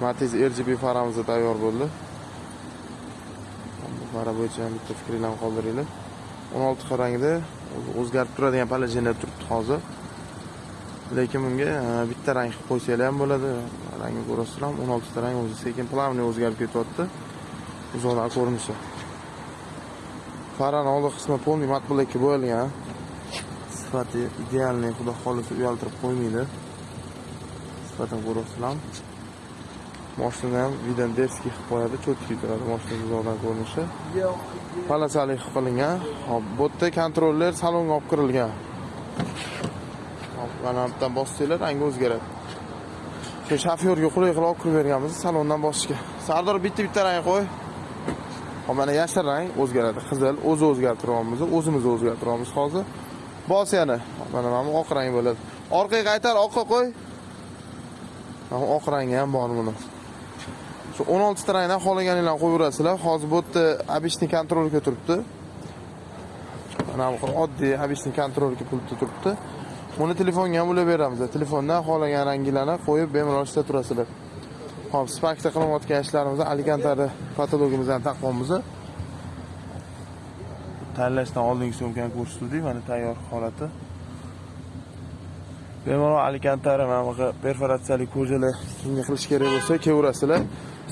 Matiz RGB faramiz tayyor bo'ldi. Bu fara bo'yicha ham bitta fikringlarni qoldiringlar. 16 xil rangda o'zgarib turadigan palajinlar turibdi hozir. Lekin bunga e, bitta rang qilib qo'ysanglar ham bo'ladi. Rangni ko'rasizlar ham 16 ta rang o'zi sekin plavniy o'zgarib ketyapti. Uzoqdan ko'rinishi. Farani oldi qismi полный mat blackka bo'yalgan. Sifati idealniy, xudo xolisa uyaltirib qo'ymaydi. Sifatini ko'rasizlar. Moshinani ham Videndevskiy qilib qo'yadi, cho'tki turadi mashina uzoqdan ko'rinishi. Palasali qilib qilingan. Hop, bu yerda kontroller salonga olib kirilgan. Mana bu yerdan bossanglar rangi o'zgaradi. Shu shofyorga qulay qilib olib kirib berganmiz salondan bosishga. Sardor bitta-bitta rang qo'y. Hop, mana yashil rang o'zgaradi. Qizil o'zi o'zgartiryapmiz, o'zimiz o'zgartiryapmiz hozir. Bos yana. Hop, Mana mana oq rang bo'ladi. Orqaga qaytar, oqqa qo'y. Oq rangi ham bor buni. Shu 16 ta rangdan xohlaganinglarni qo'yaverasizlar. Hozir bu yerda обычный kontrolga turibdi. Mana bu oddiy обычный kontrolga pultda turibdi. Buni telefonga ham ulab beramiz. Telefondan xohlagan ranginglarni qo'yib bemalol ishlab turasizlar. Hop, Sparkda qilinayotgan ishlarimizni Alicantada patologimizdan taqvomimizni Tanlashdan oldingi so'mkani ko'rsatuvdik mana tayyor holati. Bemalol alikantara mana bunaqa perforatsiyali ko'jalar kimga qilish kerak bo'lsa, kelaverasizlar.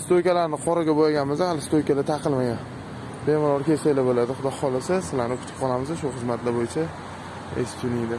Stoykalarni qoraga bo'yaganmiz, hali stoykalar taqilmagan. Bemalol kelsanglar bo'ladi, xudo xohlasa sizlarni kutib qolamiz shu xizmatlar bo'yicha. Estunida.